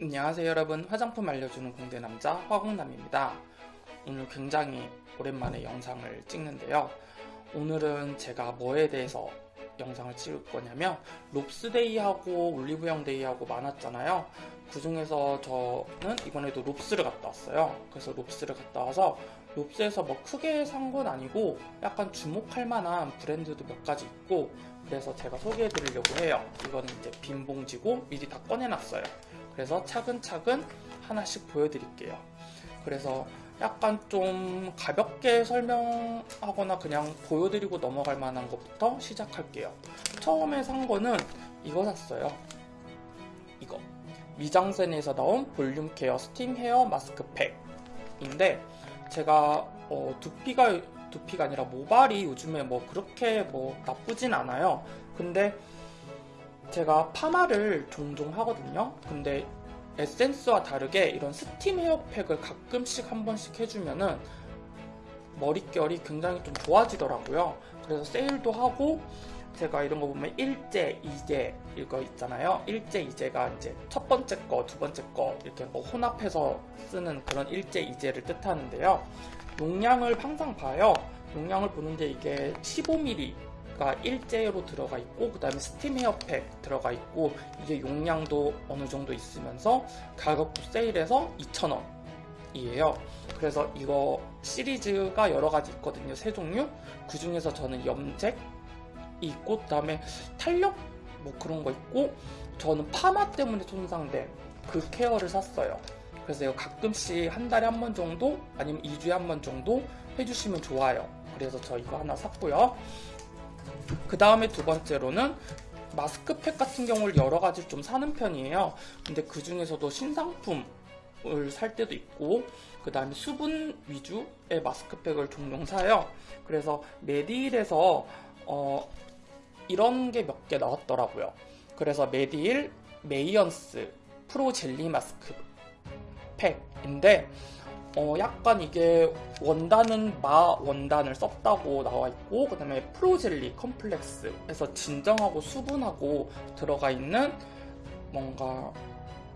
안녕하세요 여러분. 화장품 알려주는 공대 남자 화공남입니다. 오늘 굉장히 오랜만에 영상을 찍는데요. 오늘은 제가 뭐에 대해서 영상을 찍을 거냐면 롭스데이하고 올리브영데이하고 많았잖아요. 그 중에서 저는 이번에도 롭스를 갔다 왔어요. 그래서 롭스를 갔다 와서 롭스에서 뭐 크게 산 건 아니고 약간 주목할 만한 브랜드도 몇 가지 있고 그래서 제가 소개해 드리려고 해요. 이거는 이제 빈 봉지고 미리 다 꺼내놨어요. 그래서 차근차근 하나씩 보여드릴게요. 그래서 약간 좀 가볍게 설명하거나 그냥 보여드리고 넘어갈 만한 것부터 시작할게요. 처음에 산 거는 이거 샀어요. 이거. 미장센에서 나온 볼륨 케어 스팀 헤어 마스크팩인데 제가 어, 두피가 두피가 아니라 모발이 요즘에 뭐 그렇게 뭐 나쁘진 않아요. 근데 제가 파마를 종종 하거든요. 근데 에센스와 다르게 이런 스팀 헤어팩을 가끔씩 한 번씩 해주면은 머릿결이 굉장히 좀 좋아지더라고요. 그래서 세일도 하고 제가 이런 거 보면 일제, 이제 이거 있잖아요. 일제, 이제가 이제 첫 번째 거, 두 번째 거 이렇게 뭐 혼합해서 쓰는 그런 일제, 이제를 뜻하는데요. 용량을 항상 봐요. 용량을 보는데 이게 15ml 가 일제로 들어가 있고 그 다음에 스팀 헤어팩 들어가 있고 이게 용량도 어느 정도 있으면서 가격도 세일해서 2,000원 이에요. 그래서 이거 시리즈가 여러 가지 있거든요 세 종류. 그 중에서 저는 염색 있고 그 다음에 탄력 뭐 그런 거 있고 저는 파마 때문에 손상된 그 케어를 샀어요. 그래서 이거 가끔씩 한 달에 한 번 정도 아니면 2주에 한 번 정도 해주시면 좋아요. 그래서 저 이거 하나 샀고요 그 다음에 두 번째로는 마스크팩 같은 경우를 여러 가지 좀 사는 편이에요. 근데 그 중에서도 신상품을 살 때도 있고 그 다음에 수분 위주의 마스크팩을 종종 사요. 그래서 메디힐에서 어, 이런 게 몇 개 나왔더라고요. 그래서 메디힐 메이언스 프로 젤리 마스크 팩인데 어 약간 이게 원단은 마 원단을 썼다고 나와 있고 그 다음에 프로젤리 컴플렉스에서 진정하고 수분하고 들어가 있는 뭔가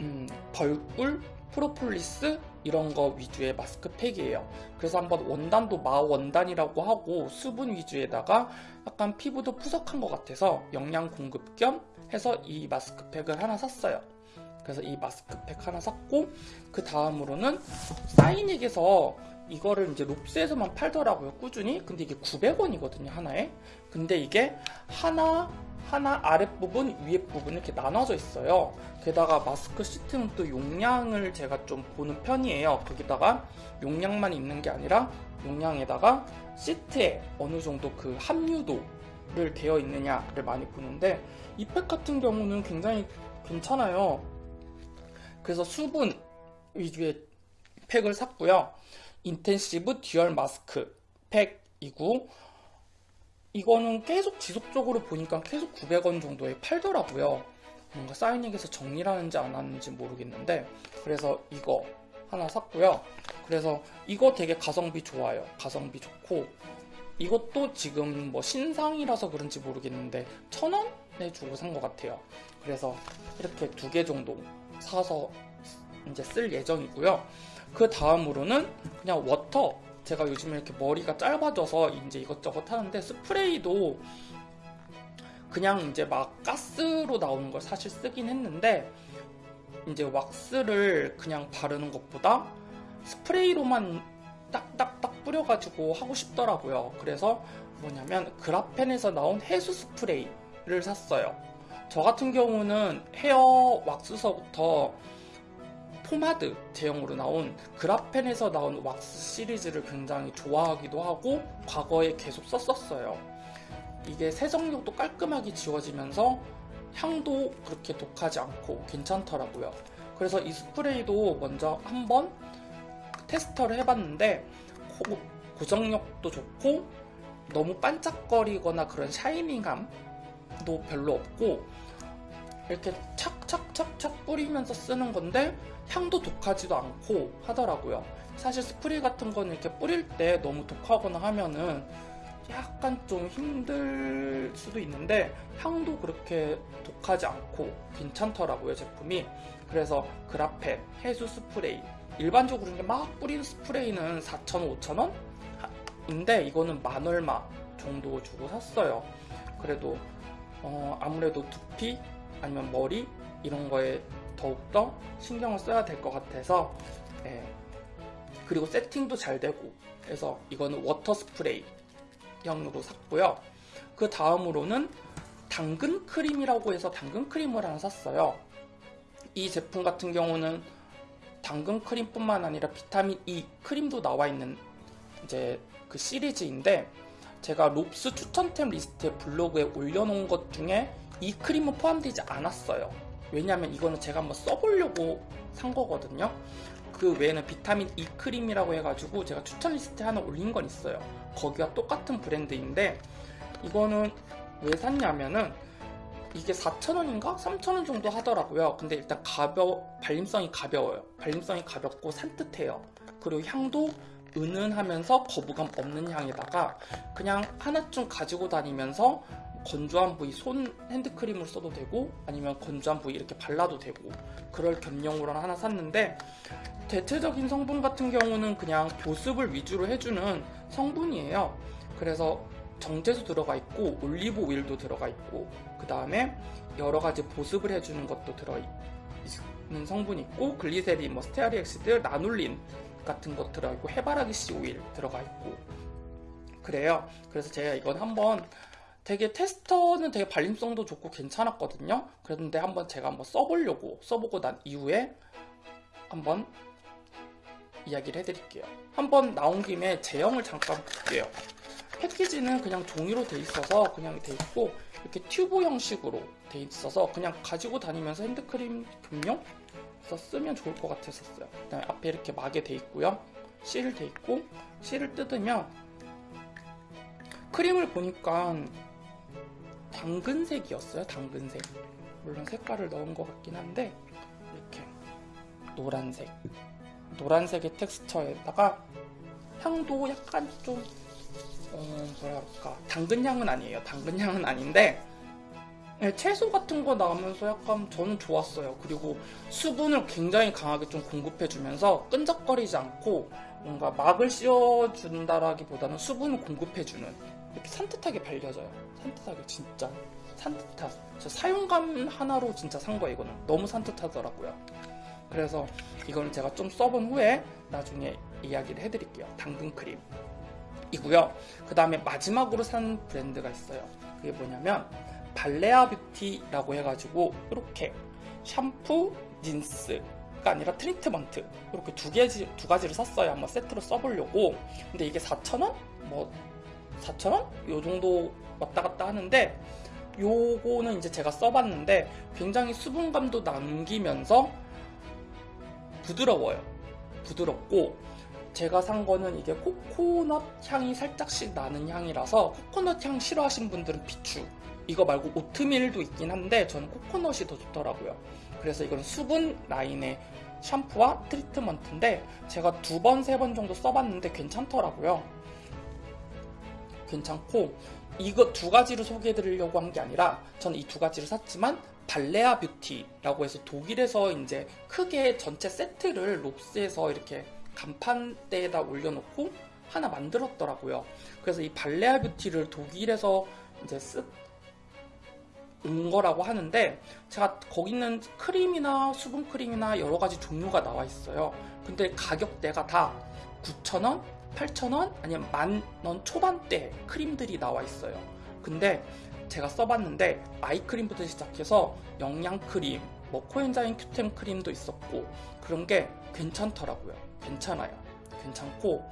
음, 벌꿀 프로폴리스 이런 거 위주의 마스크팩이에요. 그래서 한번 원단도 마 원단이라고 하고 수분 위주에다가 약간 피부도 푸석한 것 같아서 영양 공급 겸 해서 이 마스크팩을 하나 샀어요 그래서 이 마스크팩 하나 샀고 그 다음으로는 사이닉에서 이거를 이제 롭스에서만 팔더라고요 꾸준히. 근데 이게 900원이거든요 하나에. 근데 이게 하나 하나 아랫부분 위에부분 이렇게 나눠져 있어요. 게다가 마스크 시트는 또 용량을 제가 좀 보는 편이에요. 거기다가 용량만 있는 게 아니라 용량에다가 시트에 어느 정도 그 함유도를 되어 있느냐를 많이 보는데 이 팩 같은 경우는 굉장히 괜찮아요 그래서 수분 위주의 팩을 샀고요. intensive dual 마스크 팩이고 이거는 계속 지속적으로 보니까 계속 900원 정도에 팔더라고요. 뭔가 사이닉에서 정리를 하는지 안 하는지 모르겠는데 그래서 이거 하나 샀고요. 그래서 이거 되게 가성비 좋아요. 가성비 좋고 이것도 지금 뭐 신상이라서 그런지 모르겠는데 천원에 주고 산 것 같아요. 그래서 이렇게 두 개 정도 사서 이제 쓸 예정이고요. 그 다음으로는 그냥 워터 제가 요즘에 이렇게 머리가 짧아져서 이제 이것저것 하는데 스프레이도 그냥 이제 막 가스로 나오는 걸 사실 쓰긴 했는데 이제 왁스를 그냥 바르는 것보다 스프레이로만 딱딱딱 뿌려가지고 하고 싶더라고요. 그래서 뭐냐면 그라펜에서 나온 해수 스프레이를 샀어요. 저 같은 경우는 헤어 왁스서부터 포마드 제형으로 나온 그라펜에서 나온 왁스 시리즈를 굉장히 좋아하기도 하고 과거에 계속 썼었어요. 이게 세정력도 깔끔하게 지워지면서 향도 그렇게 독하지 않고 괜찮더라고요. 그래서 이 스프레이도 먼저 한번 테스터를 해봤는데 고정력도 좋고 너무 반짝거리거나 그런 샤이닝감 도 별로 없고 이렇게 착착착착 뿌리면서 쓰는 건데 향도 독하지도 않고 하더라고요. 사실 스프레이 같은 거는 이렇게 뿌릴 때 너무 독하거나 하면은 약간 좀 힘들 수도 있는데 향도 그렇게 독하지 않고 괜찮더라고요 제품이 그래서 그라펜, 해수 스프레이 일반적으로 이제 막 뿌리는 스프레이는 4,000원, 5,000원? 인데 이거는 만 얼마 정도 주고 샀어요 그래도 어, 아무래도 두피 아니면 머리 이런 거에 더욱더 신경을 써야 될 것 같아서 예. 그리고 세팅도 잘 되고 그래서 이거는 워터 스프레이 형으로 샀고요 그 다음으로는 당근 크림이라고 해서 당근 크림을 하나 샀어요 이 제품 같은 경우는 당근 크림뿐만 아니라 비타민 E 크림도 나와 있는 이제 그 시리즈인데 제가 롭스 추천템 리스트에 블로그에 올려놓은 것 중에 이 크림은 포함되지 않았어요. 왜냐하면 이거는 제가 한번 써보려고 산 거거든요. 그 외에는 비타민 E 크림이라고 해가지고 제가 추천 리스트에 하나 올린 건 있어요. 거기와 똑같은 브랜드인데 이거는 왜 샀냐면은 이게 4,000원인가? 3,000원 정도 하더라고요. 근데 일단 가벼, 발림성이 가벼워요. 발림성이 가볍고 산뜻해요. 그리고 향도 은은하면서 거부감 없는 향에다가 그냥 하나쯤 가지고 다니면서 건조한 부위 손 핸드크림으로 써도 되고 아니면 건조한 부위 이렇게 발라도 되고 그럴 겸용으로 하나 샀는데 대체적인 성분 같은 경우는 그냥 보습을 위주로 해주는 성분이에요. 그래서 정제수 들어가 있고 올리브 오일도 들어가 있고 그 다음에 여러 가지 보습을 해주는 것도 들어 있는 성분이 있고 글리세린, 뭐 stearic acid, 라놀린 같은 것 들어있고 해바라기 씨 오일 들어가 있고 그래요. 그래서 제가 이건 한번 되게 테스터는 되게 발림성도 좋고 괜찮았거든요. 그런데 한번 제가 한번 써보려고 써보고 난 이후에 한번 이야기를 해드릴게요. 한번 나온 김에 제형을 잠깐 볼게요. 패키지는 그냥 종이로 돼 있어서 그냥 돼 있고 이렇게 튜브 형식으로 돼 있어서 그냥 가지고 다니면서 핸드크림 서 쓰면 좋을 것 같았었어요. 그 다음에 앞에 이렇게 막에 돼 있고요. 실돼 있고 실을 뜯으면 크림을 보니까 당근색이었어요. 당근색. 물론 색깔을 넣은 것 같긴 한데 이렇게 노란색. 노란색의 텍스처에다가 향도 약간 좀 어, 뭐랄까 당근향은 아니에요. 당근향은 아닌데 네, 채소 같은 거 나오면서 약간 저는 좋았어요. 그리고 수분을 굉장히 강하게 좀 공급해주면서 끈적거리지 않고 뭔가 막을 씌워준다라기보다는 수분을 공급해주는 이렇게 산뜻하게 발려져요. 산뜻하게 진짜 산뜻한. 저 사용감 하나로 진짜 산 거예요. 이거는 너무 산뜻하더라고요. 그래서 이거는 제가 좀 써본 후에 나중에 이야기를 해드릴게요. 당근 크림. 이고요. 그 다음에 마지막으로 산 브랜드가 있어요. 그게 뭐냐면 발레아 뷰티라고 해가지고 이렇게 샴푸, 린스가 아니라 트리트먼트 이렇게 두 개지 두 가지를 샀어요. 한번 세트로 써보려고. 근데 이게 4,000원? 뭐 4,000원? 요 정도 왔다 갔다 하는데 요거는 이제 제가 써봤는데 굉장히 수분감도 남기면서 부드러워요. 부드럽고 제가 산 거는 이게 코코넛 향이 살짝씩 나는 향이라서 코코넛 향 싫어하시는 분들은 비추 이거 말고 오트밀도 있긴 한데 저는 코코넛이 더 좋더라고요 그래서 이건 수분 라인의 샴푸와 트리트먼트인데 제가 두 번, 세 번 정도 써봤는데 괜찮더라고요 괜찮고 이거 두 가지를 소개해드리려고 한 게 아니라 저는 이 두 가지를 샀지만 발레아 뷰티라고 해서 독일에서 이제 크게 전체 세트를 롭스에서 이렇게 간판대에다 올려놓고 하나 만들었더라고요. 그래서 이 발레아 뷰티를 독일에서 이제 쓱 온 거라고 하는데 제가 거기 있는 크림이나 수분 크림이나 여러 가지 종류가 나와 있어요. 근데 가격대가 다 9,000원, 8,000원 아니면 만 원 초반대 크림들이 나와 있어요. 근데 제가 써봤는데 아이크림부터 시작해서 영양크림, 뭐 코엔자임 큐텐 크림도 있었고 그런 게 괜찮더라고요. 괜찮아요. 괜찮고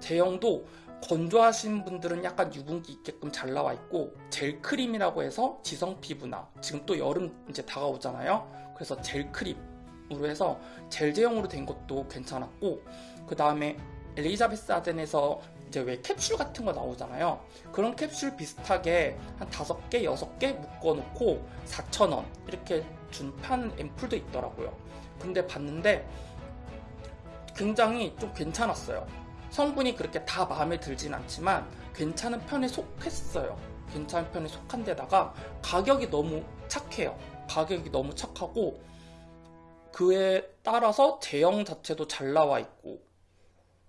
제형도 건조하신 분들은 약간 유분기 있게끔 잘 나와 있고 젤 크림이라고 해서 지성 피부나 지금 또 여름 이제 다가오잖아요. 그래서 젤 크림으로 해서 젤 제형으로 된 것도 괜찮았고 그 다음에 엘리자베스 아덴에서 이제 왜 캡슐 같은 거 나오잖아요. 그런 캡슐 비슷하게 한 다섯 개, 여섯 개 묶어놓고 4,000원 이렇게 준 판 앰플도 있더라고요. 근데 봤는데 굉장히 좀 괜찮았어요. 성분이 그렇게 다 마음에 들진 않지만 괜찮은 편에 속했어요. 괜찮은 편에 속한 데다가 가격이 너무 착해요. 가격이 너무 착하고 그에 따라서 제형 자체도 잘 나와 있고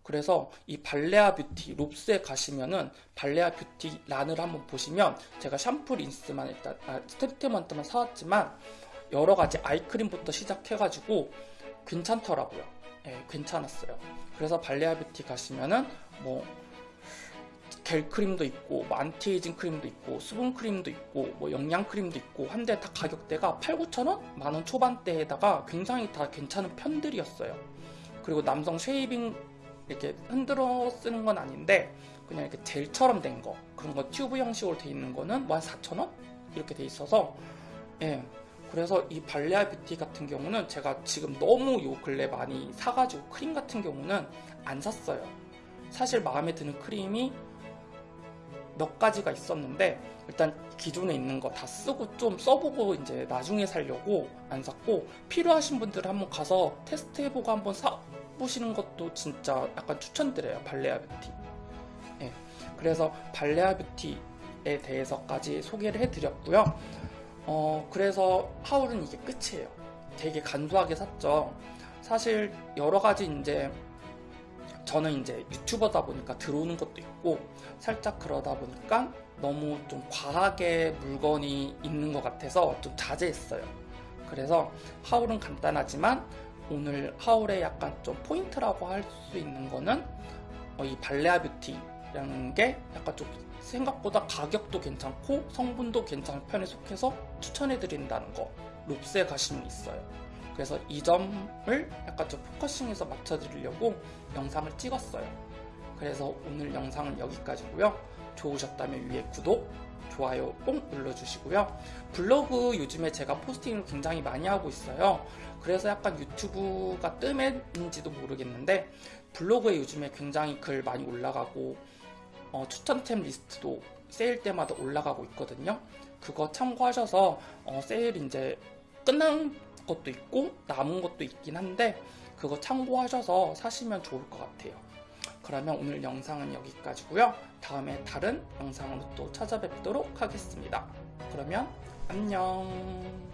그래서 이 발레아 뷰티 롭스에 가시면은 발레아 뷰티 란을 한번 보시면 제가 샴푸 린스만 일단 아, 트리트먼트만 사왔지만 여러 가지 아이크림부터 시작해가지고 괜찮더라고요. 예, 괜찮았어요. 그래서 발레아 뷰티 가시면은 뭐 겔 크림도 있고 뭐 안티에이징 크림도 있고 수분 크림도 있고 뭐 영양 크림도 있고 한데 다 가격대가 8, 9천 원? 만 원 초반대에다가 굉장히 다 괜찮은 편들이었어요. 그리고 남성 쉐이빙 이렇게 흔들어 쓰는 건 아닌데 그냥 이렇게 젤처럼 된 거 그런 거 튜브 형식으로 돼 있는 거는 뭐 한 4천 원 이렇게 돼 있어서 예. 그래서 이 발레아 뷰티 같은 경우는 제가 지금 너무 요 근래 많이 사가지고 크림 같은 경우는 안 샀어요. 사실 마음에 드는 크림이 몇 가지가 있었는데 일단 기존에 있는 거 다 쓰고 좀 써보고 이제 나중에 살려고 안 샀고 필요하신 분들 한번 가서 테스트해보고 한번 사보시는 것도 진짜 약간 추천드려요 발레아 뷰티. 예, 그래서 발레아 뷰티에 대해서까지 소개를 해드렸고요 어 그래서 하울은 이게 끝이에요 되게 간소하게 샀죠 사실 여러 가지 이제 저는 이제 유튜버다 보니까 들어오는 것도 있고 살짝 그러다 보니까 너무 좀 과하게 물건이 있는 것 같아서 좀 자제했어요. 그래서 haul은 간단하지만 오늘 haul의 약간 좀 포인트라고 할 수 있는 거는 어, 이 발레아 뷰티라는 게 약간 좀 생각보다 가격도 괜찮고 성분도 괜찮은 편에 속해서 추천해 드린다는 거 롭스에 가시면 있어요. 그래서 이 점을 약간 좀 포커싱해서 맞춰드리려고 영상을 찍었어요. 그래서 오늘 영상은 여기까지고요. 좋으셨다면 위에 구독, 좋아요 꼭 눌러주시고요. 블로그 요즘에 제가 포스팅을 굉장히 많이 하고 있어요. 그래서 약간 유튜브가 뜸했는지도 모르겠는데 블로그에 요즘에 굉장히 글 많이 올라가고 어, 추천템 리스트도 세일 때마다 올라가고 있거든요. 그거 참고하셔서 어, 세일 이제 끝난 것도 있고 남은 것도 있긴 한데 그거 참고하셔서 사시면 좋을 것 같아요. 그러면 오늘 영상은 여기까지고요. 다음에 다른 영상으로 또 찾아뵙도록 하겠습니다. 그러면 안녕.